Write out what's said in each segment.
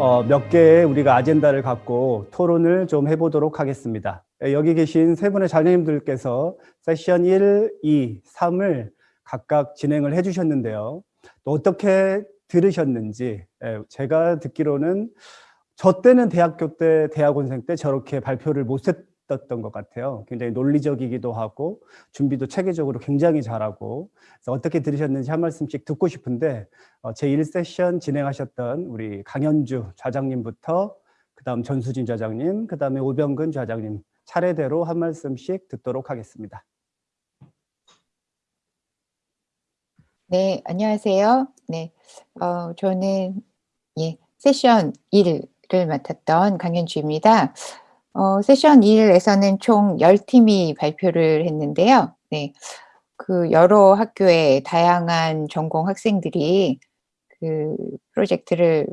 어, 몇 개의 우리가 아젠다를 갖고 토론을 좀 해보도록 하겠습니다. 예, 여기 계신 세 분의 자녀님들께서 세션 1, 2, 3을 각각 진행을 해주셨는데요. 또 어떻게 들으셨는지 예, 제가 듣기로는 저 때는 대학교 때 대학원생 때 저렇게 발표를 못했 었던 것 같아요. 굉장히 논리적이기도 하고 준비도 체계적으로 굉장히 잘하고 그래서 어떻게 들으셨는지 한 말씀씩 듣고 싶은데 어, 제1세션 진행하셨던 우리 강현주 좌장님부터 그 다음 전수진 좌장님, 그 다음에 오병근 좌장님 차례대로 한 말씀씩 듣도록 하겠습니다. 네, 안녕하세요. 네, 어, 저는 예, 세션 1을 맡았던 강현주입니다. 어, 세션 1에서는 총 10팀이 발표를 했는데요. 네, 그 여러 학교의 다양한 전공 학생들이 그 프로젝트를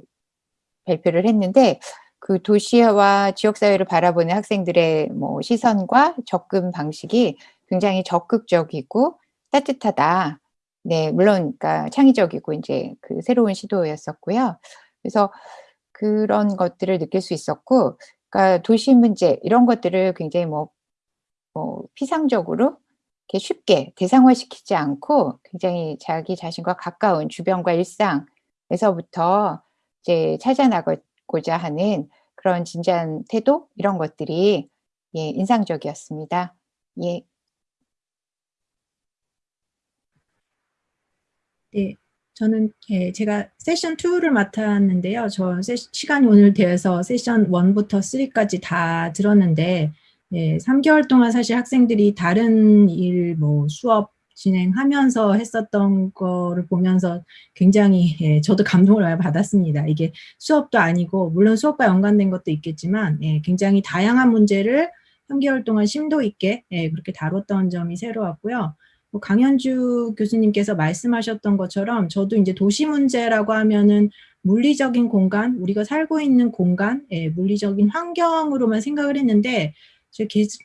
발표를 했는데 그 도시와 지역사회를 바라보는 학생들의 뭐 시선과 접근 방식이 굉장히 적극적이고 따뜻하다. 네, 물론 그러니까 창의적이고 이제 그 새로운 시도였었고요. 그래서 그런 것들을 느낄 수 있었고, 그러니까 도시 문제 이런 것들을 굉장히 뭐, 뭐 피상적으로 이렇게 쉽게 대상화시키지 않고 굉장히 자기 자신과 가까운 주변과 일상에서부터 이제 찾아나고자 하는 그런 진지한 태도 이런 것들이 예, 인상적이었습니다. 예. 네, 저는 예, 제가 세션 2를 맡았는데요. 저 세, 시간이 오늘 되어서 세션 1부터 3까지 다 들었는데 예, 3개월 동안 사실 학생들이 다른 일, 뭐 수업 진행하면서 했었던 거를 보면서 굉장히 예, 저도 감동을 많이 받았습니다. 이게 수업도 아니고 물론 수업과 연관된 것도 있겠지만 예, 굉장히 다양한 문제를 3개월 동안 심도 있게 예, 그렇게 다뤘던 점이 새로웠고요. 뭐 강현주 교수님께서 말씀하셨던 것처럼 저도 이제 도시 문제라고 하면은 물리적인 공간, 우리가 살고 있는 공간, 예, 물리적인 환경으로만 생각을 했는데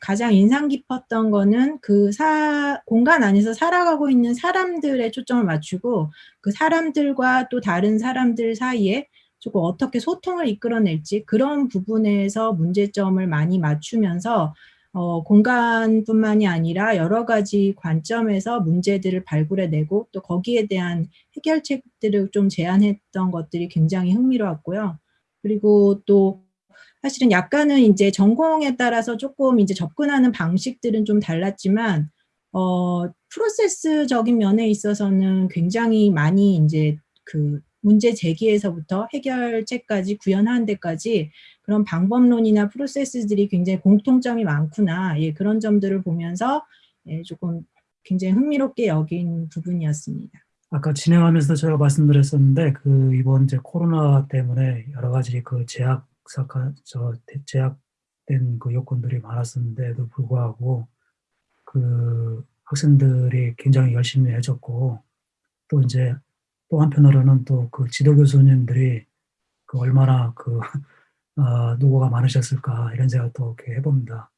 가장 인상 깊었던 거는 그 사, 공간 안에서 살아가고 있는 사람들에 초점을 맞추고 그 사람들과 또 다른 사람들 사이에 조금 어떻게 소통을 이끌어낼지 그런 부분에서 문제점을 많이 맞추면서 어, 공간뿐만이 아니라 여러 가지 관점에서 문제들을 발굴해내고 또 거기에 대한 해결책들을 좀 제안했던 것들이 굉장히 흥미로웠고요. 그리고 또 사실은 약간은 이제 전공에 따라서 조금 이제 접근하는 방식들은 좀 달랐지만 어, 프로세스적인 면에 있어서는 굉장히 많이 이제 그 문제 제기에서부터 해결책까지 구현하는 데까지 그런 방법론이나 프로세스들이 굉장히 공통점이 많구나 예, 그런 점들을 보면서 예, 조금 굉장히 흥미롭게 여긴 부분이었습니다. 아까 진행하면서 제가 말씀드렸었는데 그 이번 이제 코로나 때문에 여러 가지 그 제약 사건 저 제약된 그 요건들이 많았었는데도 불구하고 그 학생들이 굉장히 열심히 해줬고 또 이제 또 한편으로는 또 그 지도 교수님들이 그 얼마나 그 어, 노고가 많으셨을까 이런 생각도 이렇게 해봅니다.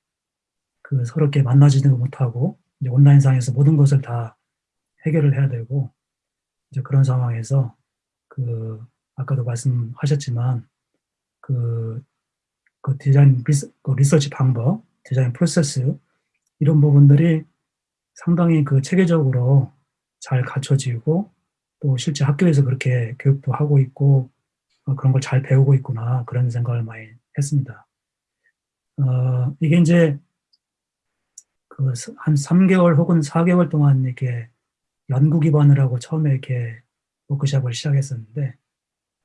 그 이렇게 만나지도 못하고 이제 온라인상에서 모든 것을 다 해결을 해야 되고 이제 그런 상황에서 그 아까도 말씀하셨지만 그, 그 디자인 리서, 그 리서치 방법, 디자인 프로세스 이런 부분들이 상당히 그 체계적으로 잘 갖춰지고 또 실제 학교에서 그렇게 교육도 하고 있고 어, 그런 걸 잘 배우고 있구나 그런 생각을 많이 했습니다. 어, 이게 이제 그 한 3개월 혹은 4개월 동안 이렇게 연구 기반을 하고 처음에 이렇게 워크샵을 시작했었는데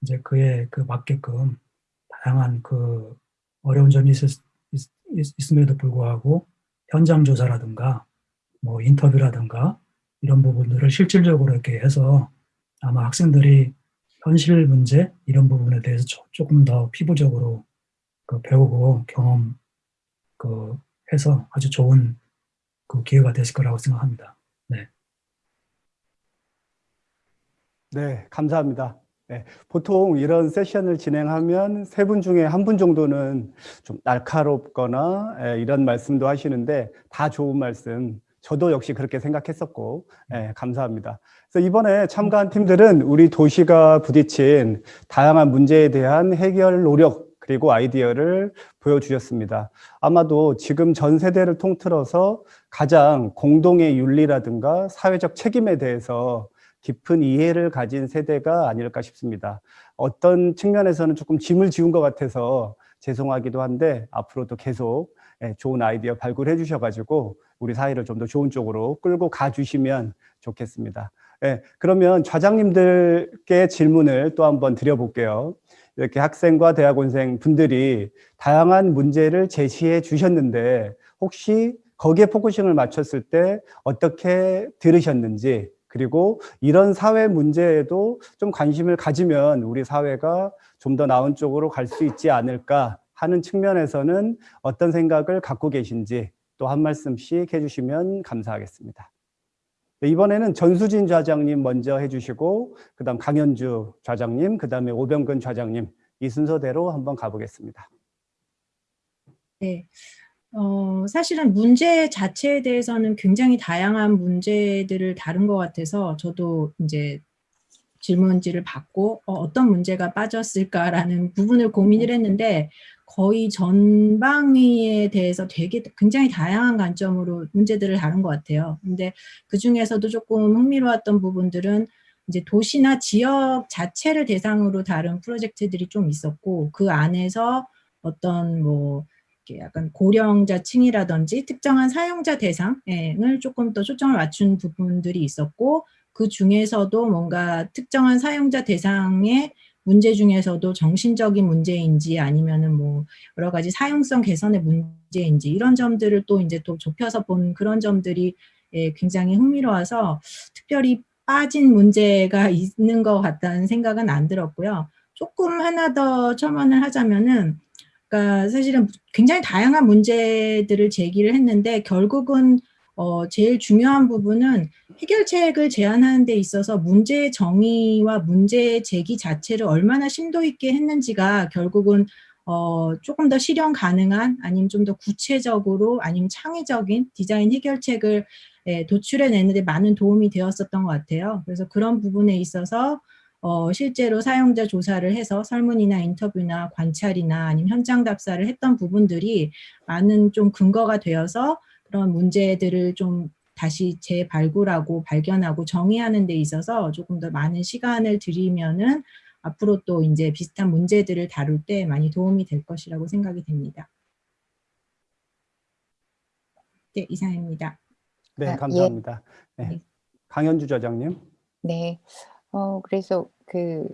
이제 그에 그 맞게끔 다양한 그 어려운 점이 있, 있, 음에도 불구하고 현장 조사라든가 뭐 인터뷰라든가 이런 부분들을 실질적으로 이렇게 해서 아마 학생들이 현실 문제 이런 부분에 대해서 조금 더 피부적으로 그 배우고 경험 그 해서 아주 좋은 그 기회가 됐을 거라고 생각합니다. 네. 네, 감사합니다. 네, 보통 이런 세션을 진행하면 세 분 중에 한 분 정도는 좀 날카롭거나 예, 이런 말씀도 하시는데 다 좋은 말씀 저도 역시 그렇게 생각했었고, 예, 감사합니다. 그래서 이번에 참가한 팀들은 우리 도시가 부딪힌 다양한 문제에 대한 해결 노력 그리고 아이디어를 보여주셨습니다. 아마도 지금 전 세대를 통틀어서 가장 공동의 윤리라든가 사회적 책임에 대해서 깊은 이해를 가진 세대가 아닐까 싶습니다. 어떤 측면에서는 조금 짐을 지운 것 같아서 죄송하기도 한데 앞으로도 계속 예, 좋은 아이디어 발굴해 주셔가지고 우리 사회를 좀 더 좋은 쪽으로 끌고 가주시면 좋겠습니다. 예, 그러면 좌장님들께 질문을 또 한번 드려볼게요. 이렇게 학생과 대학원생 분들이 다양한 문제를 제시해 주셨는데 혹시 거기에 focusing을 맞췄을 때 어떻게 들으셨는지 그리고 이런 사회 문제에도 좀 관심을 가지면 우리 사회가 좀 더 나은 쪽으로 갈 수 있지 않을까 하는 측면에서는 어떤 생각을 갖고 계신지 또 한 말씀씩 해주시면 감사하겠습니다. 네, 이번에는 전수진 좌장님 먼저 해주시고 그 다음 강현주 좌장님, 그 다음에 오병근 좌장님 이 순서대로 한번 가보겠습니다. 네. 어, 사실은 문제 자체에 대해서는 굉장히 다양한 문제들을 다룬 것 같아서 저도 이제 질문지를 받고 어, 떤 문제가 빠졌을까라는 부분을 고민을 했는데 거의 전방위에 대해서 되게 굉장히 다양한 관점으로 문제들을 다룬 것 같아요. 근데 그 중에서도 조금 흥미로웠던 부분들은 이제 도시나 지역 자체를 대상으로 다룬 프로젝트들이 좀 있었고 그 안에서 어떤 뭐 이렇게 약간 고령자층이라든지 특정한 사용자 대상을 조금 더 초점을 맞춘 부분들이 있었고 그 중에서도 뭔가 특정한 사용자 대상의 문제 중에서도 정신적인 문제인지 아니면은 뭐 여러 가지 사용성 개선의 문제인지 이런 점들을 또 이제 또 좁혀서 본 그런 점들이 예, 굉장히 흥미로워서 특별히 빠진 문제가 있는 것 같다는 생각은 안 들었고요. 조금 하나 더 첨언을 하자면은 그러니까 사실은 굉장히 다양한 문제들을 제기를 했는데 결국은 어, 제일 중요한 부분은 해결책을 제안하는 데 있어서 문제 정의와 문제 제기 자체를 얼마나 심도 있게 했는지가 결국은 어, 조금 더 실현 가능한 아니면 좀 더 구체적으로 아니면 창의적인 디자인 해결책을 예, 도출해내는 데 많은 도움이 되었었던 것 같아요. 그래서 그런 부분에 있어서 어, 실제로 사용자 조사를 해서 설문이나 인터뷰나 관찰이나 아니면 현장 답사를 했던 부분들이 많은 좀 근거가 되어서 그런 문제들을 좀 다시 재발굴하고 발견하고 정의하는 데 있어서 조금 더 많은 시간을 들이면은 앞으로 또 이제 비슷한 문제들을 다룰 때 많이 도움이 될 것이라고 생각이 됩니다. 네, 이상입니다. 네, 아, 예. 감사합니다. 네. 네. 강현주 좌장님. 네. 어, 그래서 그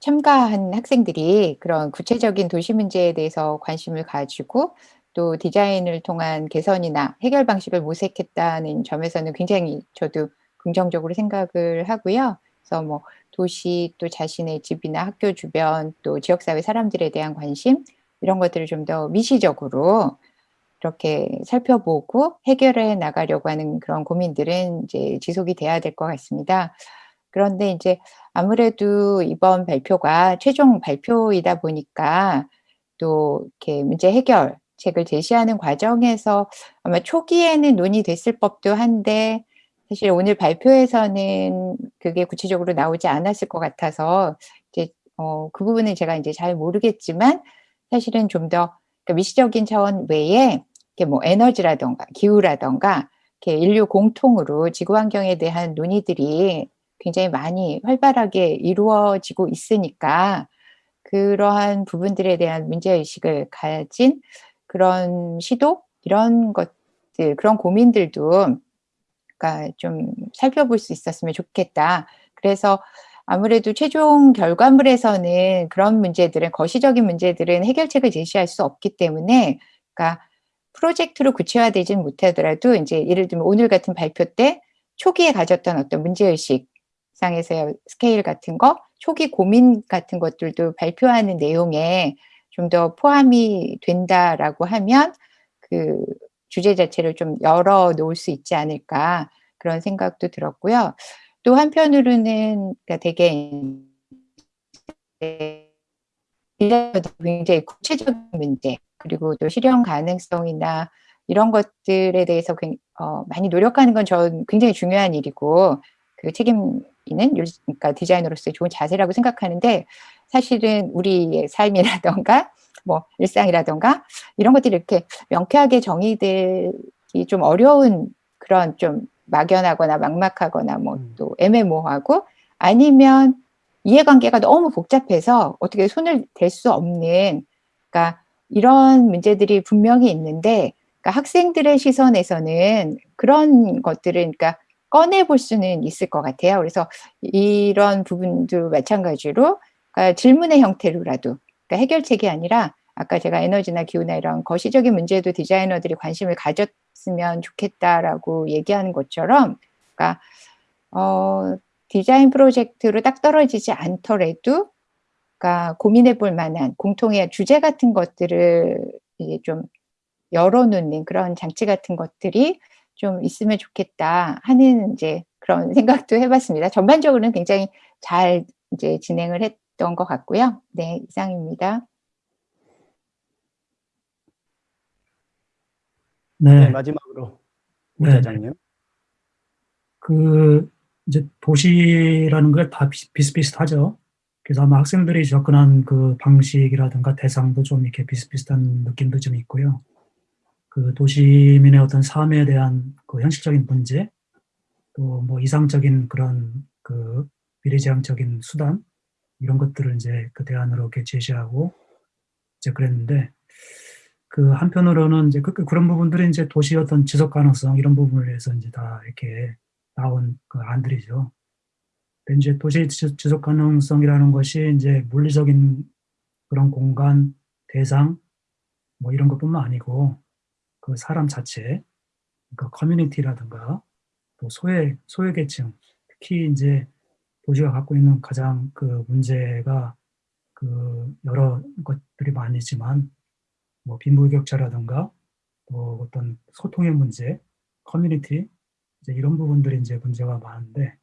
참가한 학생들이 그런 구체적인 도시 문제에 대해서 관심을 가지고 또 디자인을 통한 개선이나 해결 방식을 모색했다는 점에서는 굉장히 저도 긍정적으로 생각을 하고요. 그래서 뭐 도시 또 자신의 집이나 학교 주변 또 지역사회 사람들에 대한 관심 이런 것들을 좀 더 미시적으로 이렇게 살펴보고 해결해 나가려고 하는 그런 고민들은 이제 지속이 돼야 될 것 같습니다. 그런데 이제 아무래도 이번 발표가 최종 발표이다 보니까 또 이렇게 문제 해결 책을 제시하는 과정에서 아마 초기에는 논의됐을 법도 한데 사실 오늘 발표에서는 그게 구체적으로 나오지 않았을 것 같아서 이제 어, 그 부분은 제가 이제 잘 모르겠지만 사실은 좀더 미시적인 차원 외에 이렇게 뭐 에너지라던가 기후라던가 이렇게 인류 공통으로 지구 환경에 대한 논의들이 굉장히 많이 활발하게 이루어지고 있으니까 그러한 부분들에 대한 문제의식을 가진 그런 시도 이런 것들 그런 고민들도 그러니까 좀 살펴볼 수 있었으면 좋겠다. 그래서 아무래도 최종 결과물에서는 그런 문제들은 거시적인 문제들은 해결책을 제시할 수 없기 때문에 그러니까 프로젝트로 구체화되진 못하더라도 이제 예를 들면 오늘 같은 발표 때 초기에 가졌던 어떤 문제의식 상에서의 스케일 같은 거, 초기 고민 같은 것들도 발표하는 내용에 좀 더 포함이 된다라고 하면 그 주제 자체를 좀 열어 놓을 수 있지 않을까 그런 생각도 들었고요. 또 한편으로는 그러니까 되게 굉장히 구체적인 문제 그리고 또 실현 가능성이나 이런 것들에 대해서 굉- 어, 많이 노력하는 건 전 굉장히 중요한 일이고 그 책임 있는 율- 그러니까 디자이너로서의 좋은 자세라고 생각하는데 사실은 우리의 삶이라던가 뭐 일상이라던가 이런 것들이 이렇게 명쾌하게 정의되기 좀 어려운 그런 좀 막연하거나 막막하거나 뭐 음. 또 애매모호하고 아니면 이해관계가 너무 복잡해서 어떻게 손을 댈 수 없는 그러니까 이런 문제들이 분명히 있는데 그러니까 학생들의 시선에서는 그런 것들을 그러니까 꺼내 볼 수는 있을 것 같아요. 그래서 이런 부분도 마찬가지로 그러니까 질문의 형태로라도 그러니까 해결책이 아니라 아까 제가 에너지나 기후나 이런 거시적인 문제에도 디자이너들이 관심을 가졌으면 좋겠다라고 얘기하는 것처럼 그러니까 어, 디자인 프로젝트로 딱 떨어지지 않더라도 그러니까 고민해 볼 만한 공통의 주제 같은 것들을 이제 좀 열어놓는 그런 장치 같은 것들이 좀 있으면 좋겠다 하는 이제 그런 생각도 해봤습니다. 전반적으로는 굉장히 잘 이제 진행을 했 던것 같고요. 네, 이상입니다. 네, 네, 마지막으로 우 네. 그 이제 도시라는 게 다 비슷비슷하죠. 그래서 아마 학생들이 접근한 그 방식이라든가 대상도 좀 이렇게 비슷비슷한 느낌도 좀 있고요. 그 도시민의 어떤 삶에 대한 그 현실적인 문제, 또 뭐 이상적인 그런 그 미래지향적인 수단 이런 것들을 이제 그 대안으로 이렇게 제시하고 이제 그랬는데 그 한편으로는 이제 그, 그- 그런 부분들이 이제 도시 어떤 지속 가능성 이런 부분을 위해서 이제 다 이렇게 나온 그 안들이죠. 근데 이제 도시 지- 지속 가능성이라는 것이 이제 물리적인 그런 공간, 대상 뭐 이런 것뿐만 아니고 그 사람 자체, 그 커뮤니티라든가 또 소외 소외 계층, 특히 이제 도시가 갖고 있는 가장 그 문제가 그 여러 것들이 많이지만 뭐 빈부격차라든가 또 어떤 소통의 문제, 커뮤니티 이제 이런 부분들이 이제 문제가 많은데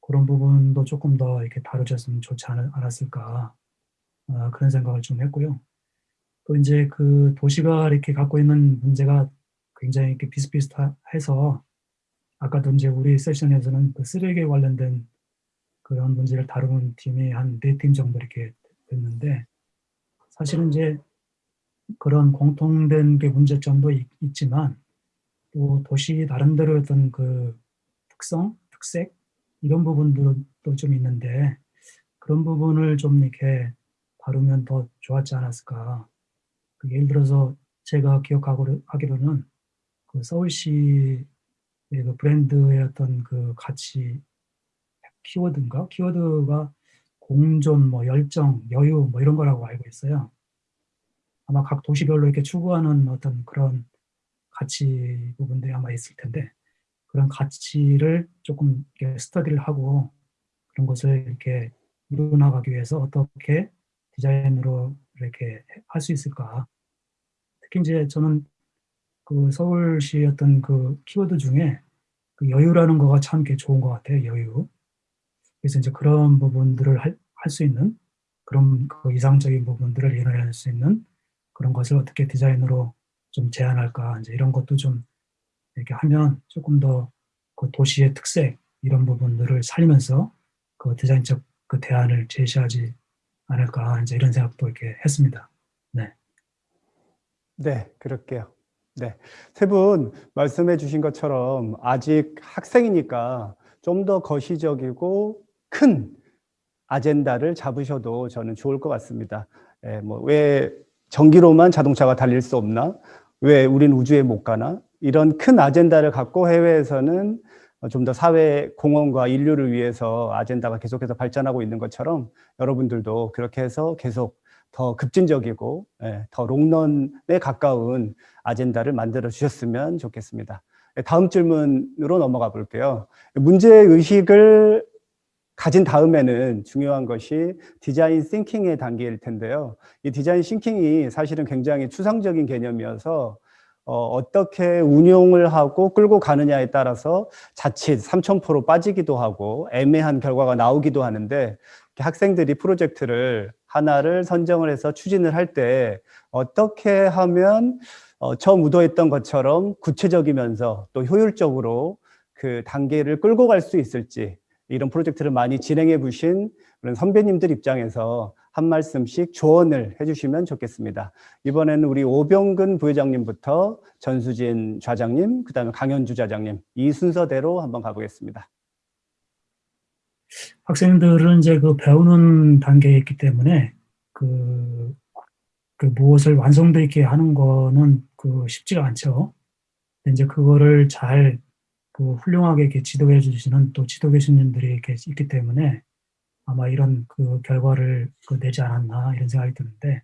그런 부분도 조금 더 이렇게 다뤄졌으면 좋지 않- 않았을까 아, 그런 생각을 좀 했고요. 또 이제 그 도시가 이렇게 갖고 있는 문제가 굉장히 이렇게 비슷비슷해서 아까도 이제 우리 세션에서는 그 쓰레기에 관련된 그런 문제를 다루는 팀이 한 네 팀 정도 이렇게 됐는데 사실은 이제 그런 공통된 게 문제점도 있, 있지만 또 도시 나름대로 어떤 그 특성, 특색 이런 부분들도 좀 있는데 그런 부분을 좀 이렇게 다루면 더 좋았지 않았을까. 그 예를 들어서 제가 기억하고 하기로는 그 서울시의 그 브랜드의 어떤 그 가치 키워드인가? 키워드가 공존, 뭐 열정, 여유 뭐 이런 거라고 알고 있어요. 아마 각 도시별로 이렇게 추구하는 어떤 그런 가치 부분들이 아마 있을 텐데 그런 가치를 조금 스터디를 하고 그런 것을 이렇게 이루어나가기 위해서 어떻게 디자인으로 이렇게 할 수 있을까. 특히 이제 저는 그 서울시 어떤 그 키워드 중에 그 여유라는 거가 참 좋은 것 같아요. 여유. 그래서 이제 그런 부분들을 할 수 있는 그런 그 이상적인 부분들을 이뤄낼 수 있는 그런 것을 어떻게 디자인으로 좀 제안할까 이제 이런 것도 좀 이렇게 하면 조금 더 그 도시의 특색 이런 부분들을 살리면서 그 디자인적 그 대안을 제시하지 않을까 이제 이런 생각도 이렇게 했습니다. 네, 그럴게요. 네. 세 분 말씀해 주신 것처럼 아직 학생이니까 좀 더 거시적이고 큰 아젠다를 잡으셔도 저는 좋을 것 같습니다. 예, 뭐왜 전기로만 자동차가 달릴 수 없나? 왜 우린 우주에 못 가나? 이런 큰 아젠다를 갖고 해외에서는 좀 더 사회 공헌과 인류를 위해서 아젠다가 계속해서 발전하고 있는 것처럼 여러분들도 그렇게 해서 계속 더 급진적이고 예, 더 롱런에 가까운 아젠다를 만들어 주셨으면 좋겠습니다. 예, 다음 질문으로 넘어가 볼게요. 문제 의식을 가진 다음에는 중요한 것이 디자인 싱킹의 단계일 텐데요. 이 디자인 싱킹이 사실은 굉장히 추상적인 개념이어서 어, 떻게 운용을 하고 끌고 가느냐에 따라서 자칫 삼천포로 빠지기도 하고 애매한 결과가 나오기도 하는데 학생들이 프로젝트를 하나를 선정을 해서 추진을 할 때 어떻게 하면 어, 처음 의도했던 것처럼 구체적이면서 또 효율적으로 그 단계를 끌고 갈 수 있을지 이런 프로젝트를 많이 진행해 보신 그런 선배님들 입장에서 한 말씀씩 조언을 해주시면 좋겠습니다. 이번에는 우리 오병근 부회장님부터 전수진 좌장님, 그 다음에 강현주 좌장님 이 순서대로 한번 가보겠습니다. 학생들은 이제 그 배우는 단계에 있기 때문에 그, 그 무엇을 완성도 있게 하는 거는 그 쉽지가 않죠. 이제 그거를 잘 그 훌륭하게 이렇게 지도해 주시는 또 지도 교수님들이 이렇게 있기 때문에 아마 이런 그 결과를 그 내지 않았나 이런 생각이 드는데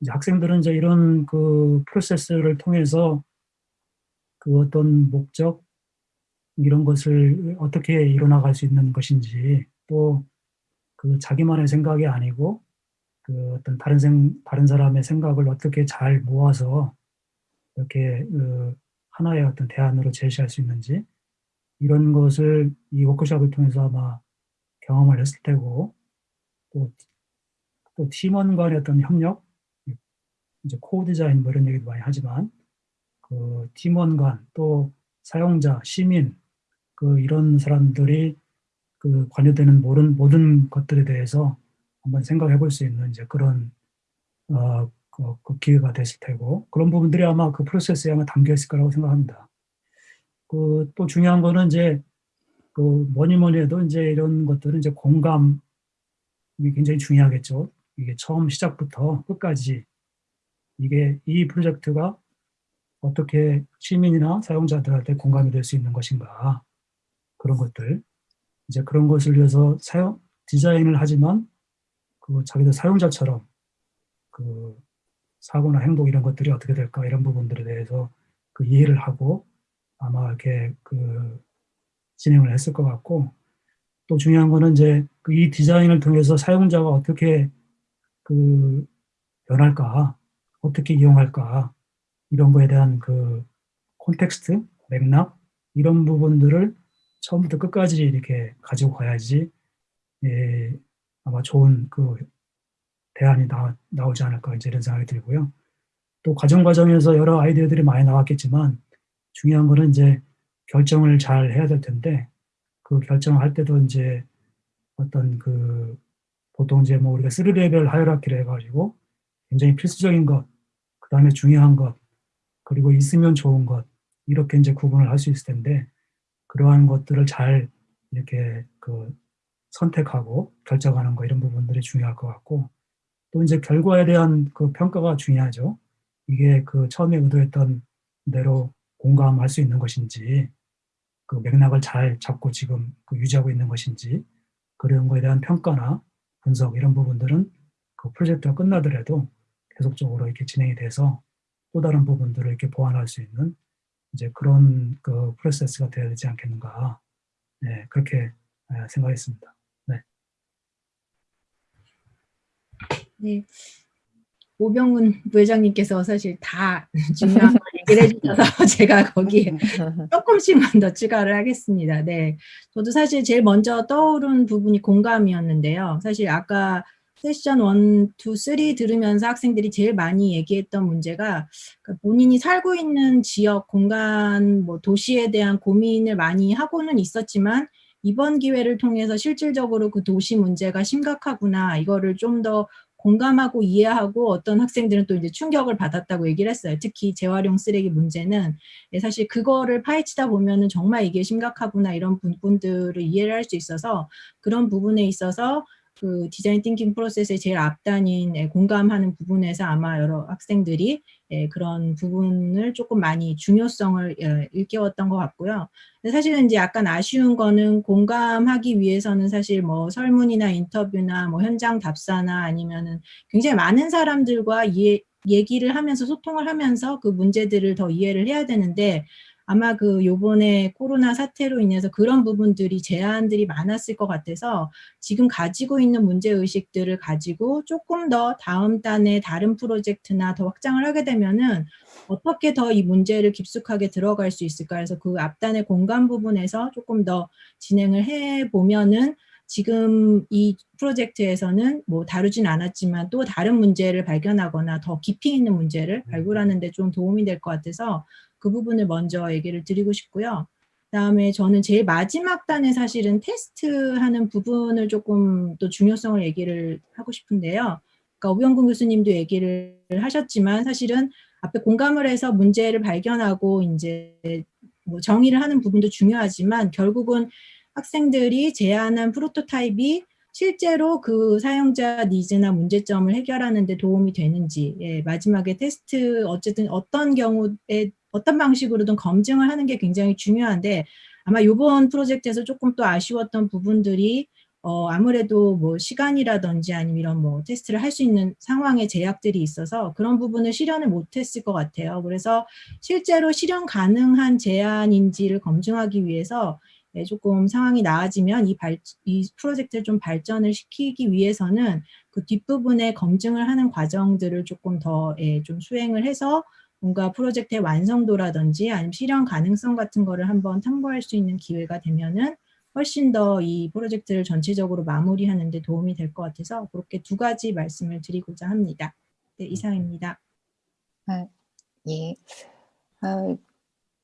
이제 학생들은 이제 이런 그 프로세스를 통해서 그 어떤 목적 이런 것을 어떻게 이뤄나갈 수 있는 것인지 또 그 자기만의 생각이 아니고 그 어떤 다른 생 다른 사람의 생각을 어떻게 잘 모아서 이렇게 그 하나의 어떤 대안으로 제시할 수 있는지 이런 것을 이 워크숍을 통해서 아마 경험을 했을 테고 또, 또 팀원 간의 어떤 협력 이제 co-design 뭐 이런 얘기도 많이 하지만 그 팀원 간 또 사용자 시민 그 이런 사람들이 그 관여되는 모든 모든 것들에 대해서 한번 생각해 볼 수 있는 이제 그런 어, 그, 그 기회가 됐을 테고 그런 부분들이 아마 그 프로세스에 아마 담겨 있을 거라고 생각합니다. 그 또 중요한 거는 이제 그 뭐니 뭐니 해도 이제 이런 것들은 이제 공감이 굉장히 중요하겠죠. 이게 처음 시작부터 끝까지 이게 이 프로젝트가 어떻게 시민이나 사용자들한테 공감이 될 수 있는 것인가 그런 것들 이제 그런 것을 위해서 사용 디자인을 하지만 그 자기들 사용자처럼 그 사고나 행동 이런 것들이 어떻게 될까 이런 부분들에 대해서 그 이해를 하고 아마 이렇게 그 진행을 했을 것 같고 또 중요한 거는 이제 그 이 디자인을 통해서 사용자가 어떻게 그 변할까 어떻게 이용할까 이런 거에 대한 그 콘텍스트 맥락 이런 부분들을 처음부터 끝까지 이렇게 가지고 가야지 예, 아마 좋은 그 대안이 나, 나오지 않을까 이제 이런 생각이 들고요. 또 과정 과정에서 여러 아이디어들이 많이 나왔겠지만 중요한 거는 이제 결정을 잘 해야 될 텐데 그 결정을 할 때도 이제 어떤 그 보통 이제 뭐 우리가 3레벨 하이라키를 해가지고 굉장히 필수적인 것, 그 다음에 중요한 것, 그리고 있으면 좋은 것 이렇게 이제 구분을 할 수 있을 텐데 그러한 것들을 잘 이렇게 그 선택하고 결정하는 거 이런 부분들이 중요할 것 같고 또 이제 결과에 대한 그 평가가 중요하죠. 이게 그 처음에 의도했던 대로 공감할 수 있는 것인지 그 맥락을 잘 잡고 지금 그 유지하고 있는 것인지 그런 거에 대한 평가나 분석 이런 부분들은 그 프로젝트가 끝나더라도 계속적으로 이렇게 진행이 돼서 또 다른 부분들을 이렇게 보완할 수 있는 이제 그런 그 프로세스가 되어야 되지 않겠는가 네, 그렇게 예, 생각했습니다. 네. 오병훈 부회장님께서 사실 다 중요한 걸 얘기를 해주셔서 제가 거기에 조금씩만 더 추가를 하겠습니다. 네. 저도 사실 제일 먼저 떠오른 부분이 공감이었는데요. 사실 아까 세션 1, 2, 3 들으면서 학생들이 제일 많이 얘기했던 문제가 그러니까 본인이 살고 있는 지역, 공간, 뭐 도시에 대한 고민을 많이 하고는 있었지만 이번 기회를 통해서 실질적으로 그 도시 문제가 심각하구나 이거를 좀 더 공감하고 이해하고 어떤 학생들은 또 이제 충격을 받았다고 얘기를 했어요. 특히 재활용 쓰레기 문제는 예, 사실 그거를 파헤치다 보면은 정말 이게 심각하구나 이런 부분들을 이해를 할 수 있어서 그런 부분에 있어서 그 디자인 띵킹 프로세스의 제일 앞단인 예, 공감하는 부분에서 아마 여러 학생들이 예, 그런 부분을 조금 많이 중요성을 예, 일깨웠던 것 같고요. 사실은 이제 약간 아쉬운 거는 공감하기 위해서는 사실 뭐 설문이나 인터뷰나 뭐 현장 답사나 아니면은 굉장히 많은 사람들과 이해, 얘기를 하면서 소통을 하면서 그 문제들을 더 이해를 해야 되는데 아마 그 요번에 코로나 사태로 인해서 그런 부분들이 제한들이 많았을 것 같아서 지금 가지고 있는 문제의식들을 가지고 조금 더 다음 단에 다른 프로젝트나 더 확장을 하게 되면은 어떻게 더 이 문제를 깊숙하게 들어갈 수 있을까? 해서 그 앞단의 공간 부분에서 조금 더 진행을 해 보면은 지금 이 프로젝트에서는 뭐 다루진 않았지만 또 다른 문제를 발견하거나 더 깊이 있는 문제를 발굴하는 데 좀 도움이 될 것 같아서 그 부분을 먼저 얘기를 드리고 싶고요. 그다음에 저는 제일 마지막 단에 사실은 테스트하는 부분을 조금 또 중요성을 얘기를 하고 싶은데요. 그러니까 오병근 교수님도 얘기를 하셨지만 사실은 앞에 공감을 해서 문제를 발견하고 이제 뭐 정의를 하는 부분도 중요하지만 결국은 학생들이 제안한 프로토타입이 실제로 그 사용자 니즈나 문제점을 해결하는 데 도움이 되는지 예, 마지막에 테스트 어쨌든 어떤 경우에 어떤 방식으로든 검증을 하는 게 굉장히 중요한데 아마 이번 프로젝트에서 조금 또 아쉬웠던 부분들이 어, 아무래도 뭐 시간이라든지 아니면 이런 뭐 테스트를 할 수 있는 상황의 제약들이 있어서 그런 부분을 실현을 못했을 것 같아요. 그래서 실제로 실현 가능한 제안인지를 검증하기 위해서 예, 조금 상황이 나아지면 이, 발, 이 프로젝트를 좀 발전을 시키기 위해서는 그 뒷부분에 검증을 하는 과정들을 조금 더 예, 좀 수행을 해서 뭔가 프로젝트의 완성도라든지 아니면 실현 가능성 같은 거를 한번 탐구할 수 있는 기회가 되면은 훨씬 더 이 프로젝트를 전체적으로 마무리하는 데 도움이 될 것 같아서 그렇게 두 가지 말씀을 드리고자 합니다. 네, 이상입니다. 예. 어,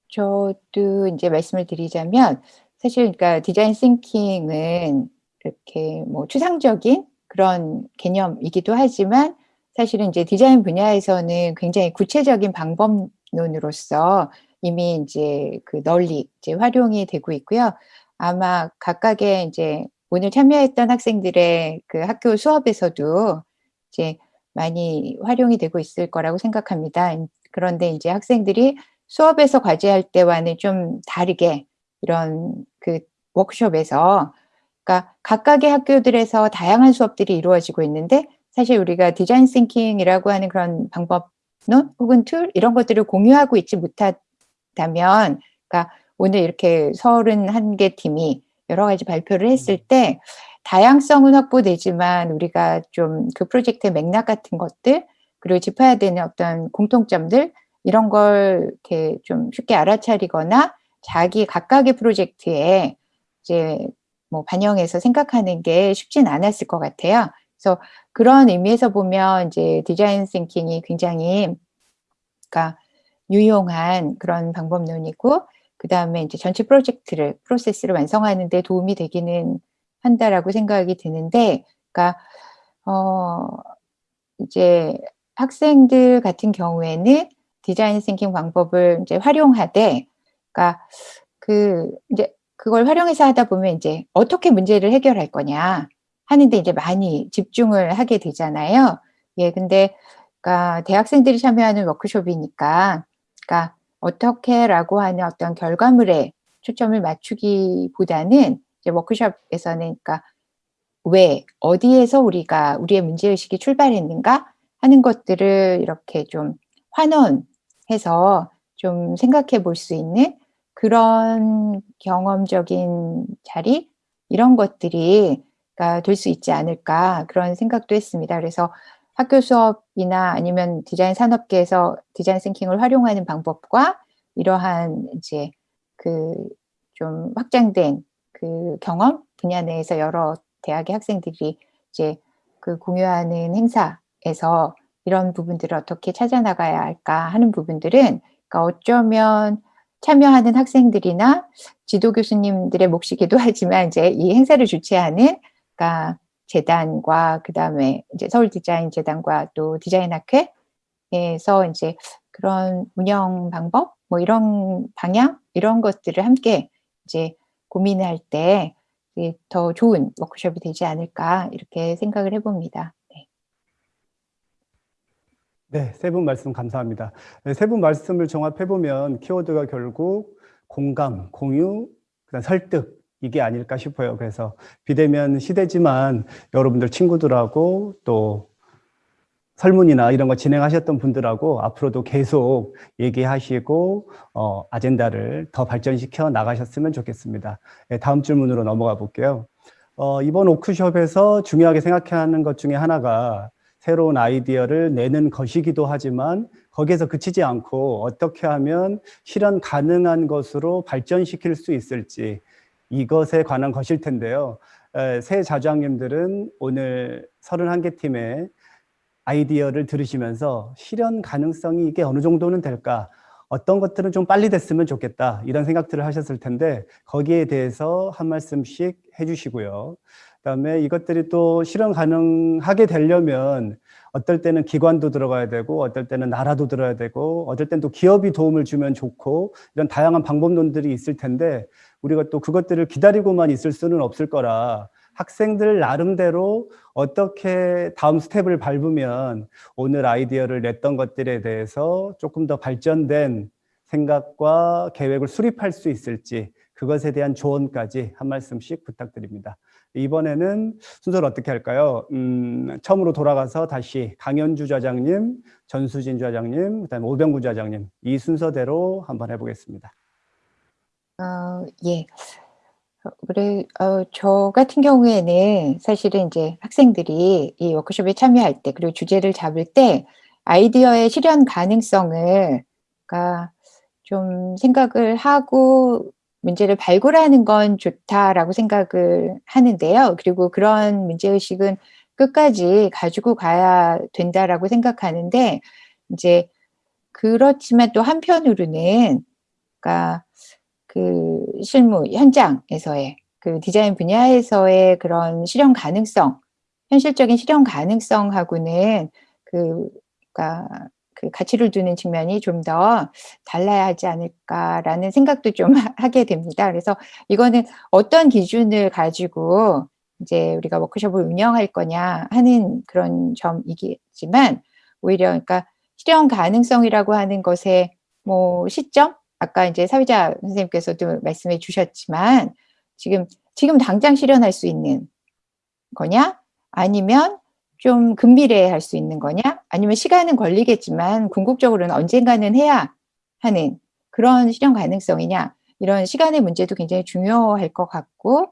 저도 이제 말씀을 드리자면 사실 그러니까 디자인 싱킹은 이렇게 뭐 추상적인 그런 개념이기도 하지만 사실은 이제 디자인 분야에서는 굉장히 구체적인 방법론으로서 이미 이제 그 널리 이제 활용이 되고 있고요. 아마 각각의 이제 오늘 참여했던 학생들의 그 학교 수업에서도 이제 많이 활용이 되고 있을 거라고 생각합니다. 그런데 이제 학생들이 수업에서 과제할 때와는 좀 다르게 이런 그 워크숍에서 그러니까 각각의 학교들에서 다양한 수업들이 이루어지고 있는데 사실 우리가 design thinking이라고 하는 그런 방법론 혹은 tool 이런 것들을 공유하고 있지 못하다면 그러니까 오늘 이렇게 31개 팀이 여러 가지 발표를 했을 때 다양성은 확보되지만 우리가 좀 그 프로젝트의 맥락 같은 것들 그리고 짚어야 되는 어떤 공통점들 이런 걸 이렇게 좀 쉽게 알아차리거나 자기 각각의 프로젝트에 이제 뭐 반영해서 생각하는 게 쉽진 않았을 것 같아요. 그래서 그런 의미에서 보면 이제 디자인 싱킹이 굉장히 그러니까 유용한 그런 방법론이고 그 다음에 이제 전체 프로젝트를 프로세스를 완성하는 데 도움이 되기는 한다라고 생각이 드는데 그러니까 어 이제 학생들 같은 경우에는 design thinking 방법을 이제 활용하되 그러니까 그 이제 그걸 활용해서 하다 보면 이제 어떻게 문제를 해결할 거냐 하는데 이제 많이 집중을 하게 되잖아요. 예, 근데 그러니까 대학생들이 참여하는 워크숍이니까 그러니까 어떻게라고 하는 어떤 결과물에 초점을 맞추기보다는 이제 워크숍에서는 그러니까 왜 어디에서 우리가 우리의 문제 의식이 출발했는가 하는 것들을 이렇게 좀 환원해서 좀 생각해 볼 수 있는 그런 경험적인 자리 이런 것들이 될 수 있지 않을까 그런 생각도 했습니다. 그래서 학교 수업이나 아니면 디자인 산업계에서 디자인 싱킹을 활용하는 방법과 이러한 이제 그 좀 확장된 그 경험 분야 내에서 여러 대학의 학생들이 이제 그 공유하는 행사에서 이런 부분들을 어떻게 찾아나가야 할까 하는 부분들은 그러니까 어쩌면 참여하는 학생들이나 지도 교수님들의 몫이기도 하지만 이제 이 행사를 주최하는 그러니까 재단과 그다음에 이제 서울 디자인 재단과 또 디자인 학회에서 이제 그런 운영 방법 뭐 이런 방향 이런 것들을 함께 이제 고민할 때 더 좋은 워크숍이 되지 않을까 이렇게 생각을 해봅니다. 네. 네, 세분 말씀 감사합니다. 네, 세분 말씀을 종합해 보면 키워드가 결국 공감, 공유, 그다음 설득 이게 아닐까 싶어요. 그래서 비대면 시대지만 여러분들 친구들하고 또 설문이나 이런 거 진행하셨던 분들하고 앞으로도 계속 얘기하시고 어, 아젠다를 더 발전시켜 나가셨으면 좋겠습니다. 네, 다음 질문으로 넘어가 볼게요. 어, 이번 워크숍에서 중요하게 생각해야 하는 것 중에 하나가 새로운 아이디어를 내는 것이기도 하지만 거기에서 그치지 않고 어떻게 하면 실현 가능한 것으로 발전시킬 수 있을지 이것에 관한 것일 텐데요. 에, 새 자주학님들은 오늘 31개 팀의 아이디어를 들으시면서 실현 가능성이 이게 어느 정도는 될까? 어떤 것들은 좀 빨리 됐으면 좋겠다. 이런 생각들을 하셨을 텐데 거기에 대해서 한 말씀씩 해주시고요. 그다음에 이것들이 또 실현 가능하게 되려면 어떨 때는 기관도 들어가야 되고 어떨 때는 나라도 들어야 되고 어떨 때는 또 기업이 도움을 주면 좋고 이런 다양한 방법론들이 있을 텐데 우리가 또 그것들을 기다리고만 있을 수는 없을 거라 학생들 나름대로 어떻게 다음 스텝을 밟으면 오늘 아이디어를 냈던 것들에 대해서 조금 더 발전된 생각과 계획을 수립할 수 있을지 그것에 대한 조언까지 한 말씀씩 부탁드립니다. 이번에는 순서를 어떻게 할까요? 음, 처음으로 돌아가서 다시 강현주 좌장님, 전수진 좌장님, 그다음에 오병구 좌장님 이 순서대로 한번 해보겠습니다. 어, 예. 어, 그래, 어, 저 같은 경우에는 사실은 이제 학생들이 이 워크숍에 참여할 때, 그리고 주제를 잡을 때 아이디어의 실현 가능성을, 그러니까 좀 생각을 하고 문제를 발굴하는 건 좋다라고 생각을 하는데요. 그리고 그런 문제의식은 끝까지 가지고 가야 된다라고 생각하는데, 이제 그렇지만 또 한편으로는, 그러니까 그 실무 현장에서의 그 디자인 분야에서의 그런 실현 가능성, 현실적인 실현 가능성하고는 그, 그러니까 그 가치를 두는 측면이 좀 더 달라야 하지 않을까라는 생각도 좀 하게 됩니다. 그래서 이거는 어떤 기준을 가지고 이제 우리가 워크숍을 운영할 거냐 하는 그런 점이겠지만 오히려 그러니까 실현 가능성이라고 하는 것의 뭐 시점 아까 이제 사회자 선생님께서도 말씀해 주셨지만 지금 지금 당장 실현할 수 있는 거냐 아니면 좀 근미래에 할수 있는 거냐? 아니면 시간은 걸리겠지만 궁극적으로는 언젠가는 해야 하는 그런 실현 가능성이냐? 이런 시간의 문제도 굉장히 중요할 것 같고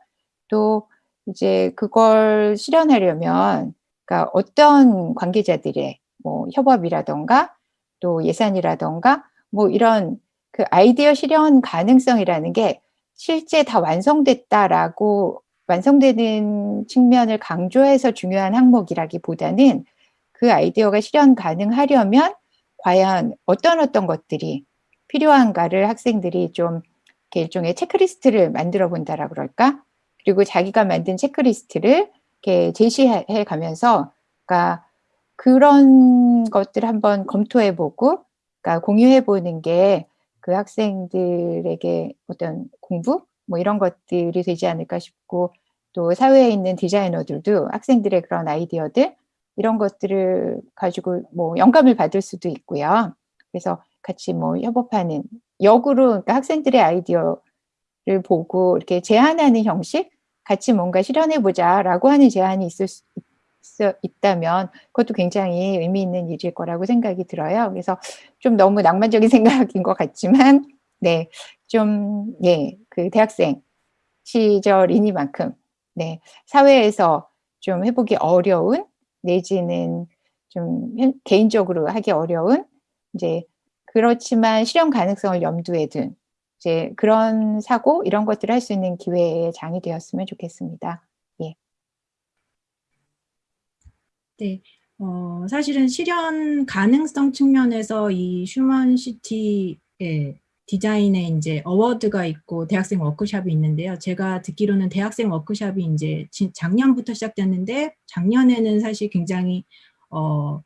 또 이제 그걸 실현하려면 그러니까 어떤 관계자들의 뭐 협업이라던가 또 예산이라던가 뭐 이런 그 아이디어 실현 가능성이라는 게 실제 다 완성됐다라고 완성되는 측면을 강조해서 중요한 항목이라기보다는 그 아이디어가 실현 가능하려면 과연 어떤 어떤 것들이 필요한가를 학생들이 좀 이렇게 일종의 체크리스트를 만들어 본다라 그럴까? 그리고 자기가 만든 체크리스트를 이렇게 제시해 가면서 그러니까 그런 것들을 한번 검토해 보고 그러니까 공유해 보는 게 그 학생들에게 어떤 공부 뭐 이런 것들이 되지 않을까 싶고 또 사회에 있는 디자이너들도 학생들의 그런 아이디어들 이런 것들을 가지고 뭐 영감을 받을 수도 있고요. 그래서 같이 뭐 협업하는 역으로 그러니까 학생들의 아이디어를 보고 이렇게 제안하는 형식 같이 뭔가 실현해 보자라고 하는 제안이 있을 수 있, 있다면 그것도 굉장히 의미 있는 일일 거라고 생각이 들어요. 그래서 좀 너무 낭만적인 생각인 것 같지만 네, 좀 예, 그 대학생 시절이니만큼 네, 사회에서 좀 해보기 어려운 내지는 좀 개인적으로 하기 어려운 이제 그렇지만 실현 가능성을 염두에 둔 이제 그런 사고 이런 것들을 할 수 있는 기회의 장이 되었으면 좋겠습니다. 예. 네, 어, 사실은 실현 가능성 측면에서 이 슈먼시티의 디자인에 이제 어워드가 있고 대학생 워크샵이 있는데요. 제가 듣기로는 대학생 워크샵이 이제 작년부터 시작됐는데 작년에는 사실 굉장히 어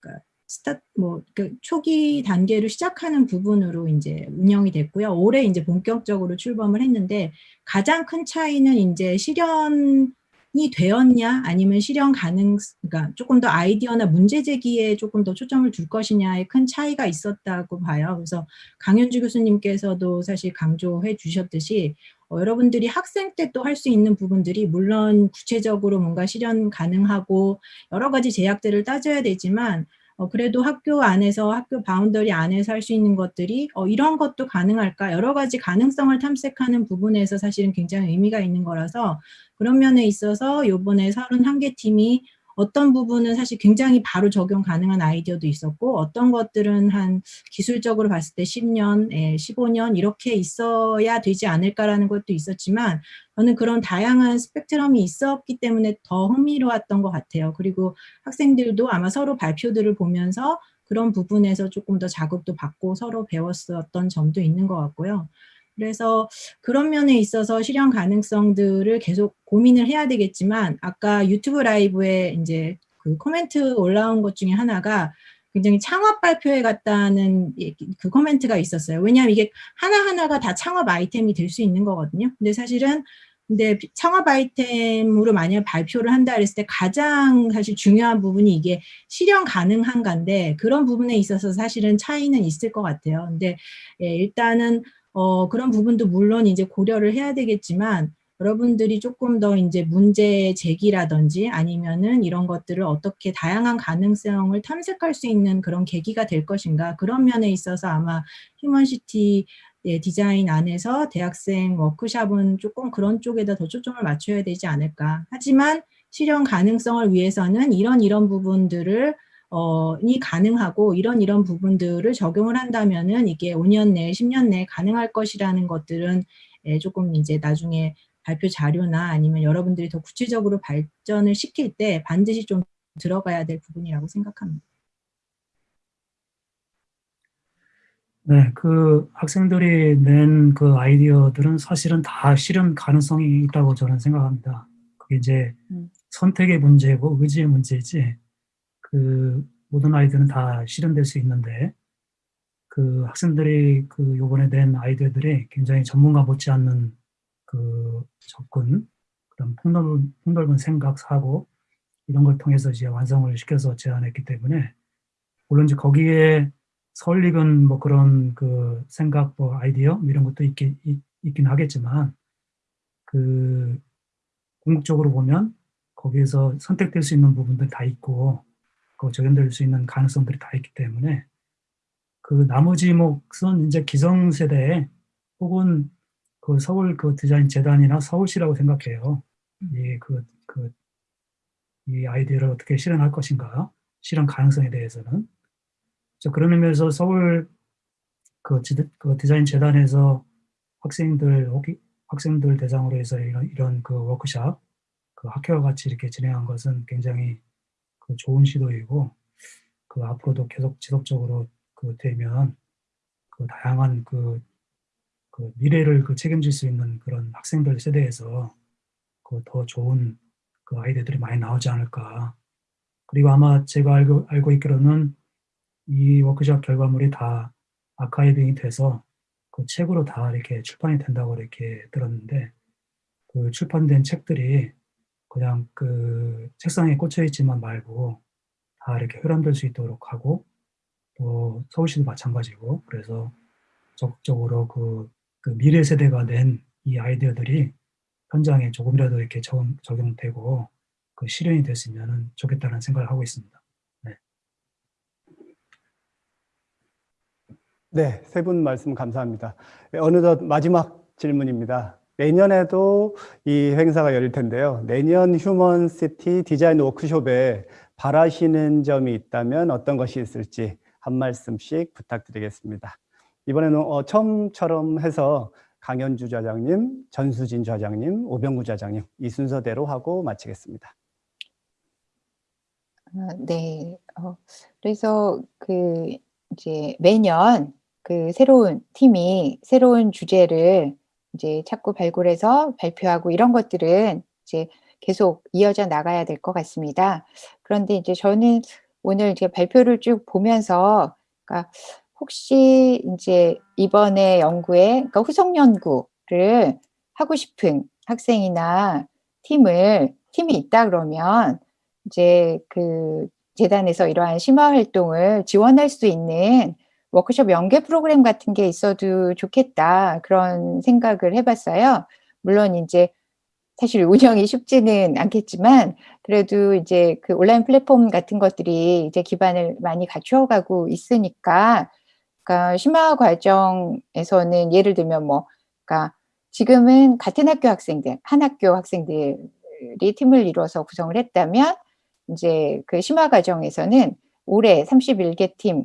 그러니까 스타 뭐그 초기 단계로 시작하는 부분으로 이제 운영이 됐고요. 올해 이제 본격적으로 출범을 했는데 가장 큰 차이는 이제 실현 이 되었냐 아니면 실현 가능 그러니까 조금 더 아이디어나 문제 제기에 조금 더 초점을 둘 것이냐에 큰 차이가 있었다고 봐요. 그래서 강현주 교수님께서도 사실 강조해 주셨듯이 어, 여러분들이 학생 때 또 할 수 있는 부분들이 물론 구체적으로 뭔가 실현 가능하고 여러 가지 제약들을 따져야 되지만 어, 그래도 학교 안에서 학교 boundary 안에서 할 수 있는 것들이 어, 이런 것도 가능할까? 여러 가지 가능성을 탐색하는 부분에서 사실은 굉장히 의미가 있는 거라서 그런 면에 있어서 요번에 31개 팀이 어떤 부분은 사실 굉장히 바로 적용 가능한 아이디어도 있었고 어떤 것들은 한 기술적으로 봤을 때 10년, 예, 15년 이렇게 있어야 되지 않을까라는 것도 있었지만 저는 그런 다양한 스펙트럼이 있었기 때문에 더 흥미로웠던 것 같아요. 그리고 학생들도 아마 서로 발표들을 보면서 그런 부분에서 조금 더 자극도 받고 서로 배웠었던 점도 있는 것 같고요. 그래서 그런 면에 있어서 실현 가능성들을 계속 고민을 해야 되겠지만 아까 유튜브 라이브에 이제 그 코멘트 올라온 것 중에 하나가 굉장히 창업 발표회 같다는 그 코멘트가 있었어요. 왜냐하면 이게 하나하나가 다 창업 아이템이 될 수 있는 거거든요. 근데 사실은 근데 창업 아이템으로 만약 발표를 한다 그랬을 때 가장 사실 중요한 부분이 이게 실현 가능한가인데 그런 부분에 있어서 사실은 차이는 있을 것 같아요. 근데 예, 일단은 어, 그런 부분도 물론 이제 고려를 해야 되겠지만 여러분들이 조금 더 이제 문제 제기라든지 아니면은 이런 것들을 어떻게 다양한 가능성을 탐색할 수 있는 그런 계기가 될 것인가 그런 면에 있어서 아마 휴먼시티 예, 디자인 안에서 대학생 워크샵은 조금 그런 쪽에다 더 초점을 맞춰야 되지 않을까. 하지만 실현 가능성을 위해서는 이런 이런 부분들을 어, 이 가능하고 이런 이런 부분들을 적용을 한다면은 이게 5년 내에 10년 내에 가능할 것이라는 것들은 예, 조금 이제 나중에 발표 자료나 아니면 여러분들이 더 구체적으로 발전을 시킬 때 반드시 좀 들어가야 될 부분이라고 생각합니다. 네, 그 학생들이 낸 그 아이디어들은 사실은 다 실현 가능성이 있다고 저는 생각합니다. 그게 이제 음. 선택의 문제고 의지의 문제지, 그 모든 아이들은 다 실현될 수 있는데, 그 학생들이 그 요번에 낸 아이디어들이 굉장히 전문가 못지않는 그 접근, 그런 폭넓은, 폭넓은 생각, 사고, 이런 걸 통해서 이제 완성을 시켜서 제안했기 때문에, 물론 이제 거기에 설익은 뭐 그런 그 생각, 뭐 아이디어 뭐 이런 것도 있긴, 있, 있긴 하겠지만, 그 궁극적으로 보면 거기에서 선택될 수 있는 부분들 다 있고, 그 적용될 수 있는 가능성들이 다 있기 때문에, 그 나머지 몫은 이제 기성세대 혹은 그 서울 그 디자인 재단이나 서울시라고 생각해요. 이 그, 그, 이 아이디어를 어떻게 실현할 것인가, 실현 가능성에 대해서는. 자, 그런 의미에서 서울 그, 지, 그 디자인 재단에서 학생들, 학생들 대상으로 해서 이런, 이런 그 워크샵, 그 학회와 같이 이렇게 진행한 것은 굉장히 그 좋은 시도이고, 그 앞으로도 계속 지속적으로 그 되면 그 다양한 그, 그 미래를 그 책임질 수 있는 그런 학생들 세대에서 그 더 좋은 그 아이디어들이 많이 나오지 않을까. 그리고 아마 제가 알고, 알고 있기로는 이 워크숍 결과물이 다 아카이빙이 돼서 그 책으로 다 이렇게 출판이 된다고 이렇게 들었는데 그 출판된 책들이 그냥 그 책상에 꽂혀 있지만 말고 다 이렇게 회람될 수 있도록 하고 또 서울시도 마찬가지고 그래서 적극적으로 그, 그 미래 세대가 낸 이 아이디어들이 현장에 조금이라도 이렇게 적용, 적용되고 그 실현이 됐으면 좋겠다는 생각을 하고 있습니다. 네, 세분 말씀 감사합니다. 네, 어느덧 마지막 질문입니다. 내년에도 이 행사가 열릴 텐데요. 내년 휴먼시티 디자인 워크숍에 바라시는 점이 있다면 어떤 것이 있을지 한 말씀씩 부탁드리겠습니다. 이번에는 어, 처음처럼 해서 강현주 좌장님, 전수진 좌장님, 오병구 좌장님 이 순서대로 하고 마치겠습니다. 아, 네. 어, 그래서 그 이제 매년 그 새로운 팀이 새로운 주제를 이제 자꾸 발굴해서 발표하고 이런 것들은 이제 계속 이어져 나가야 될 것 같습니다. 그런데 이제 저는 오늘 이제 발표를 쭉 보면서 그러니까 혹시 이제 이번에 연구에 그러니까 후속 연구를 하고 싶은 학생이나 팀을 팀이 있다 그러면 이제 그 재단에서 이러한 심화 활동을 지원할 수 있는 워크숍 연계 프로그램 같은 게 있어도 좋겠다 그런 생각을 해봤어요. 물론 이제 사실 운영이 쉽지는 않겠지만 그래도 이제 그 온라인 플랫폼 같은 것들이 이제 기반을 많이 갖추어가고 있으니까 그러니까 심화 과정에서는 예를 들면 뭐 그러니까 지금은 같은 학교 학생들 한 학교 학생들이 팀을 이루어서 구성을 했다면 이제 그 심화 과정에서는 올해 31개 팀에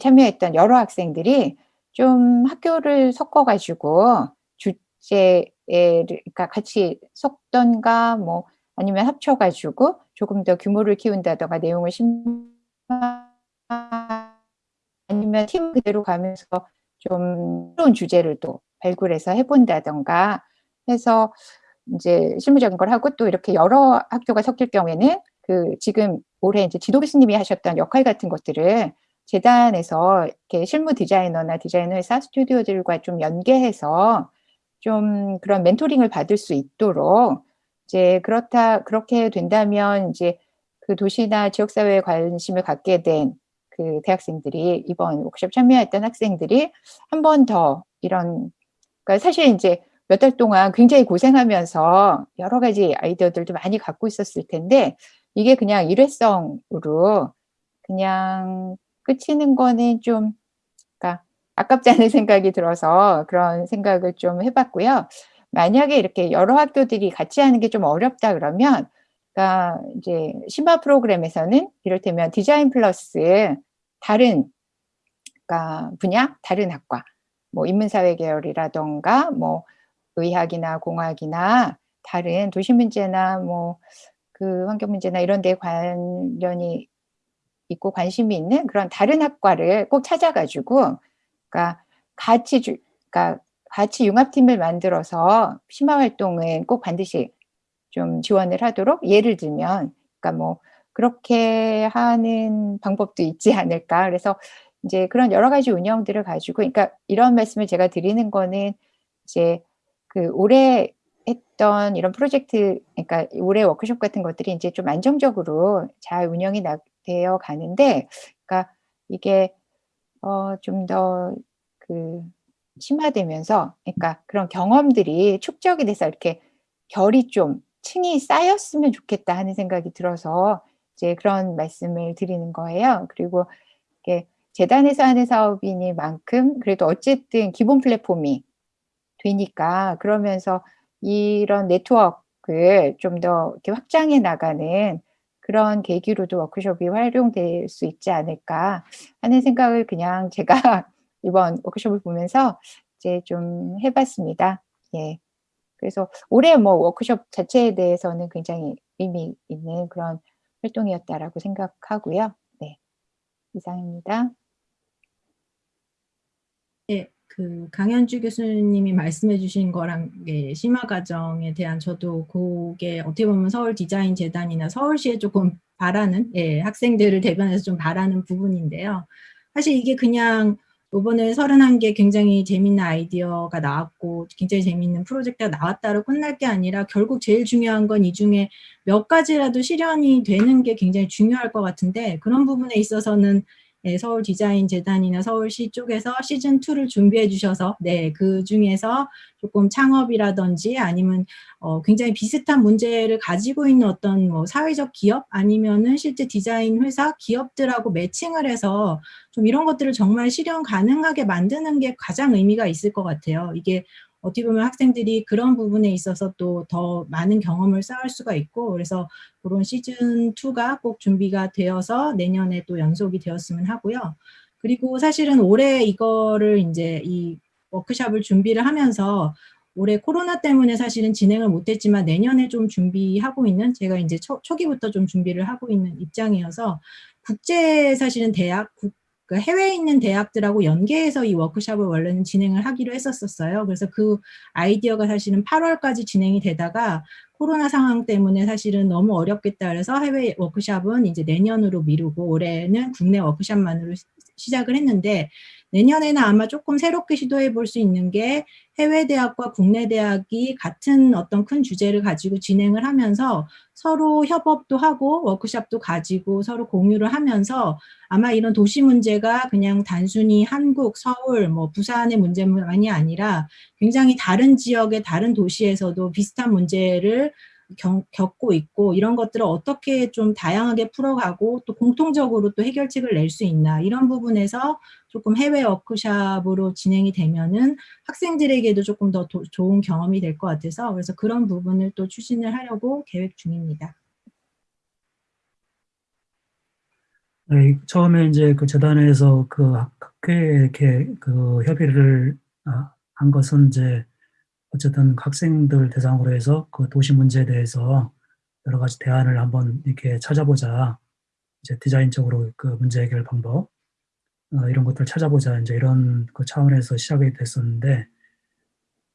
참여했던 여러 학생들이 좀 학교를 섞어가지고 주제에 그러니까 같이 섞던가 뭐 아니면 합쳐가지고 조금 더 규모를 키운다던가 내용을 심화 아니면 팀 그대로 가면서 좀 새로운 주제를 또 발굴해서 해본다던가 해서 이제 실무적인 걸 하고 또 이렇게 여러 학교가 섞일 경우에는 그 지금 올해 이제 지도 교수님이 하셨던 역할 같은 것들을 재단에서 이렇게 실무 디자이너나 디자이너 회사 스튜디오들과 좀 연계해서 좀 그런 멘토링을 받을 수 있도록 이제 그렇다 그렇게 된다면 이제 그 도시나 지역사회에 관심을 갖게 된 그 대학생들이 이번 워크숍 참여했던 학생들이 한 번 더 이런 그러니까 사실 이제 몇 달 동안 굉장히 고생하면서 여러 가지 아이디어들도 많이 갖고 있었을 텐데 이게 그냥 일회성으로 그냥 끝이는 거는 좀 그러니까 아깝지 않은 생각이 들어서 그런 생각을 좀 해봤고요. 만약에 이렇게 여러 학교들이 같이 하는 게 좀 어렵다 그러면 그러니까 이제 심화 프로그램에서는 이를테면 디자인 플러스 다른 그러니까 분야, 다른 학과, 뭐 인문사회 계열이라던가 뭐 의학이나 공학이나 다른 도시 문제나 뭐 그 환경 문제나 이런 데 관련이 있고 관심이 있는 그런 다른 학과를 꼭 찾아가지고 그러니까 같이 주, 그러니까 같이 융합팀을 만들어서 심화 활동은 꼭 반드시 좀 지원을 하도록 예를 들면 그러니까 뭐 그렇게 하는 방법도 있지 않을까. 그래서 이제 그런 여러 가지 운영들을 가지고 그러니까 이런 말씀을 제가 드리는 거는 이제 그 올해 했던 이런 프로젝트 그러니까 올해 워크숍 같은 것들이 이제 좀 안정적으로 잘 운영이 나, 되어 가는데 그러니까 이게 어 좀 더 그 심화되면서 그러니까 그런 경험들이 축적이 돼서 이렇게 결이 좀 층이 쌓였으면 좋겠다 하는 생각이 들어서 이제 그런 말씀을 드리는 거예요. 그리고 이게 재단에서 하는 사업이니만큼 그래도 어쨌든 기본 플랫폼이 되니까 그러면서 이런 네트워크를 좀 더 이렇게 확장해 나가는 그런 계기로도 워크숍이 활용될 수 있지 않을까 하는 생각을 그냥 제가 이번 워크숍을 보면서 이제 좀 해봤습니다. 예. 그래서 올해 뭐 워크숍 자체에 대해서는 굉장히 의미 있는 그런 활동이었다라고 생각하고요. 네, 이상입니다. 네, 그 강현주 교수님이 말씀해 주신 거랑 예, 심화 과정에 대한 저도 그게 어떻게 보면 서울 디자인 재단이나 서울시에 조금 바라는 예, 학생들을 대변해서 좀 바라는 부분인데요. 사실 이게 그냥 이번에 31개 굉장히 재밌는 아이디어가 나왔고 굉장히 재밌는 프로젝트가 나왔다로 끝날 게 아니라 결국 제일 중요한 건 이 중에 몇 가지라도 실현이 되는 게 굉장히 중요할 것 같은데 그런 부분에 있어서는 네, 서울 디자인 재단이나 서울시 쪽에서 시즌 2를 준비해 주셔서 네, 그 중에서 조금 창업이라든지 아니면 어, 굉장히 비슷한 문제를 가지고 있는 어떤 뭐 사회적 기업 아니면은 실제 디자인 회사 기업들하고 매칭을 해서 좀 이런 것들을 정말 실현 가능하게 만드는 게 가장 의미가 있을 것 같아요. 이게 어떻게 보면 학생들이 그런 부분에 있어서 또 더 많은 경험을 쌓을 수가 있고 그래서 그런 시즌2가 꼭 준비가 되어서 내년에 또 연속이 되었으면 하고요. 그리고 사실은 올해 이거를 이제 이 워크샵을 준비를 하면서 올해 코로나 때문에 사실은 진행을 못했지만 내년에 좀 준비하고 있는 제가 이제 초, 초기부터 좀 준비를 하고 있는 입장이어서 국제 사실은 대학, 국, 그 해외에 있는 대학들하고 연계해서 이 워크샵을 원래는 진행을 하기로 했었어요. 그래서 그 아이디어가 사실은 8월까지 진행이 되다가 코로나 상황 때문에 사실은 너무 어렵겠다 그래서 해외 워크샵은 이제 내년으로 미루고 올해는 국내 워크샵만으로 시작을 했는데 내년에는 아마 조금 새롭게 시도해 볼 수 있는 게 해외 대학과 국내 대학이 같은 어떤 큰 주제를 가지고 진행을 하면서 서로 협업도 하고 워크샵도 가지고 서로 공유를 하면서 아마 이런 도시 문제가 그냥 단순히 한국, 서울, 뭐 부산의 문제만이 아니라 굉장히 다른 지역의 다른 도시에서도 비슷한 문제를 경, 겪고 있고 이런 것들을 어떻게 좀 다양하게 풀어가고 또 공통적으로 또 해결책을 낼 수 있나 이런 부분에서 조금 해외 워크샵으로 진행이 되면은 학생들에게도 조금 더 도, 좋은 경험이 될 것 같아서 그래서 그런 부분을 또 추진을 하려고 계획 중입니다. 네, 처음에 이제 그 재단에서 그 학회에 이렇게 그 협의를 아, 한 것은 이제 어쨌든 학생들 대상으로 해서 그 도시 문제에 대해서 여러 가지 대안을 한번 이렇게 찾아보자. 이제 디자인적으로 그 문제 해결 방법 어, 이런 것들 찾아보자. 이제 이런 그 차원에서 시작이 됐었는데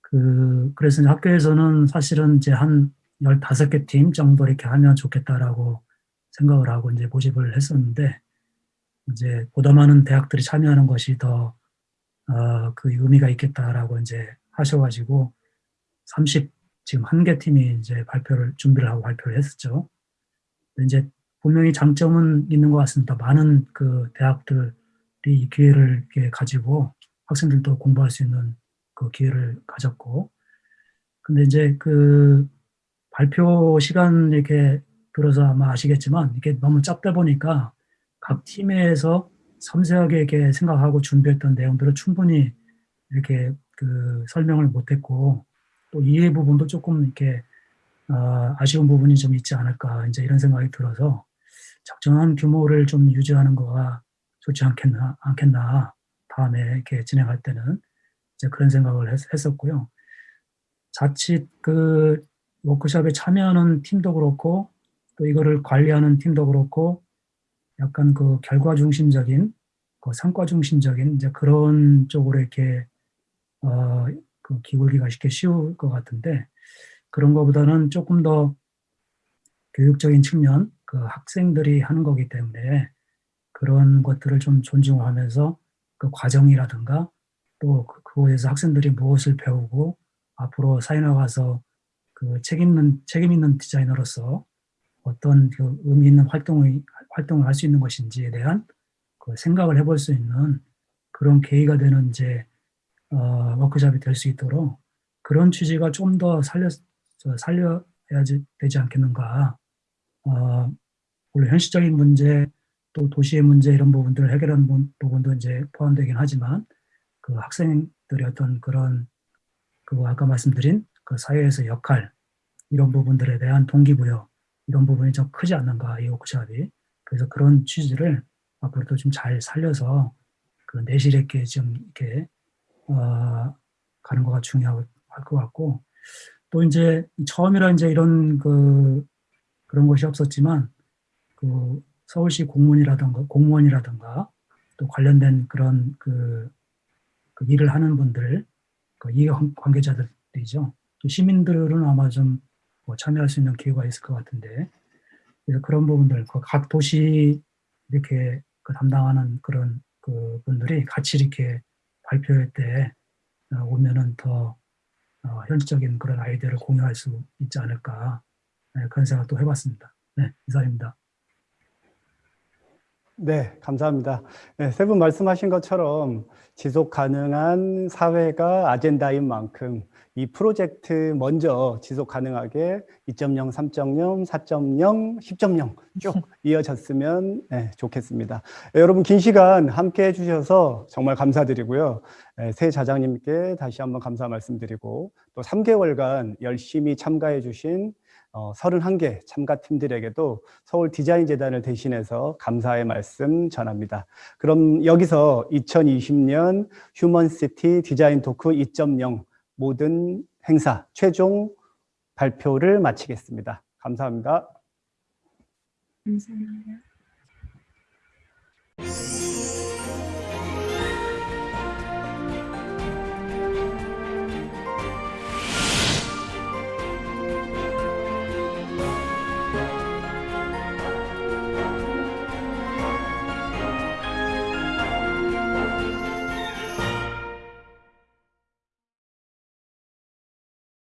그 그래서 학교에서는 사실은 이제 한 15개 팀 정도 이렇게 하면 좋겠다라고 생각을 하고 이제 모집을 했었는데 이제 보다 많은 대학들이 참여하는 것이 더 어, 그 의미가 있겠다라고 이제 하셔가지고 30 지금 한 개 팀이 이제 발표를 준비를 하고 발표를 했었죠. 이제 분명히 장점은 있는 것 같습니다. 많은 그 대학들이 이 기회를 가지고 학생들도 공부할 수 있는 그 기회를 가졌고, 근데 이제 그 발표 시간 이렇게 들어서 아마 아시겠지만 이게 너무 짧다 보니까 각 팀에서 섬세하게 이렇게 생각하고 준비했던 내용들을 충분히 이렇게 그 설명을 못했고 또 이해 부분도 조금 이렇게 어, 아쉬운 부분이 좀 있지 않을까 이제 이런 생각이 들어서 적정한 규모를 좀 유지하는 거가 좋지 않겠나 않겠나 다음에 이렇게 진행할 때는 이제 그런 생각을 했, 했었고요. 자칫 그 워크숍에 참여하는 팀도 그렇고 또 이거를 관리하는 팀도 그렇고 약간 그 결과 중심적인 그 성과 중심적인 이제 그런 쪽으로 이렇게 어 그 기울기가 쉽게 쉬울 것 같은데 그런 것보다는 조금 더 교육적인 측면 그 학생들이 하는 거기 때문에 그런 것들을 좀 존중하면서 그 과정이라든가 또 그- 그거에서 학생들이 무엇을 배우고 앞으로 사회 나가서 그 책임 있는 책임 있는 디자이너로서 어떤 그 의미 있는 활동을 활동을 할 수 있는 것인지에 대한 그 생각을 해볼 수 있는 그런 계기가 되는 이제 어, 워크숍이 될 수 있도록 그런 취지가 좀 더 살려 저 살려야지 되지 않겠는가. 어, 물론 현실적인 문제 또 도시의 문제 이런 부분들을 해결하는 부- 부분도 이제 포함되긴 하지만 그 학생들의 어떤 그런 그 아까 말씀드린 그 사회에서 역할 이런 부분들에 대한 동기부여 이런 부분이 좀 크지 않는가 이 워크숍이 그래서 그런 취지를 앞으로도 좀 잘 살려서 그 내실 있게 좀 이렇게 어, 가는 거가 중요할 것 같고 또 이제 처음이라 이제 이런 그 그런 것이 없었지만 그 서울시 공무원이라든가 공무원이라든가 또 관련된 그런 그, 그 일을 하는 분들 그 이해 관- 관계자들이죠. 또 시민들은 아마 좀 뭐 참여할 수 있는 기회가 있을 것 같은데 그래서 그런 부분들 그 각 도시 이렇게 그 담당하는 그런 그 분들이 같이 이렇게 발표할 때 어, 오면은 더 어, 현실적인 그런 아이디어를 공유할 수 있지 않을까 네, 그런 생각도 해봤습니다. 네, 이상입니다. 네, 감사합니다. 네, 세 분 말씀하신 것처럼 지속 가능한 사회가 아젠다인 만큼 이 프로젝트 먼저 지속 가능하게 2.0, 3.0, 4.0, 10.0 쭉 이어졌으면 네, 좋겠습니다. 네, 여러분 긴 시간 함께 해주셔서 정말 감사드리고요. 네, 세 좌장님께 다시 한번 감사 말씀드리고 또 3개월간 열심히 참가해 주신 어, 31개 참가팀들에게도 서울 디자인 재단을 대신해서 감사의 말씀 전합니다. 그럼 여기서 2020년 휴먼시티 디자인 토크 2.0 모든 행사 최종 발표를 마치겠습니다. 감사합니다. 감사합니다.